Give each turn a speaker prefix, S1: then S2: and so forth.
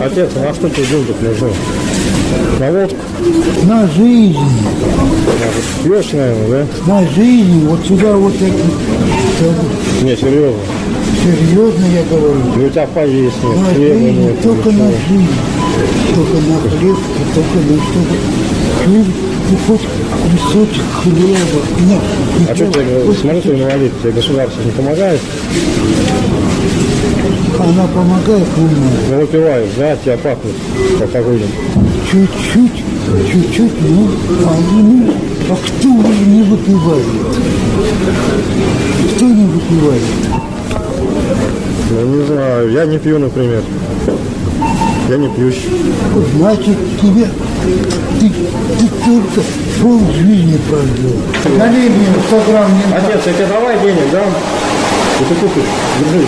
S1: Отец, а на что тебе деньги нужны? На водку?
S2: На жизнь,
S1: Пьешь, наверное,
S2: на жизнь, вот сюда вот это,
S1: да? Не, серьезно.
S2: серьезно я говорю.
S1: Ну, у тебя поесть
S2: На
S1: нет, хлеба
S2: жизнь,
S1: нет.
S2: только на жизнь, только на хлеб, и только на чтобы хлеб, и хоть кусочек хлеба. Нет,
S1: А что тебе, смотри, ты инвалид, тебе государство не помогает?
S2: Она помогает мне.
S1: Ну, выпиваешь, да, тебя пахнет алкоголем.
S2: Чуть-чуть, чуть-чуть, ну, а, ну, а кто не выпивает? Кто не выпивает?
S1: Ну, не знаю, я не пью, например. Я не пьющий.
S2: Значит, тебе, ты, ты только пол жизни прожил. Налей мне 100 грамм
S1: Отец, я тебе давай денег, да? И ты купишь, держи.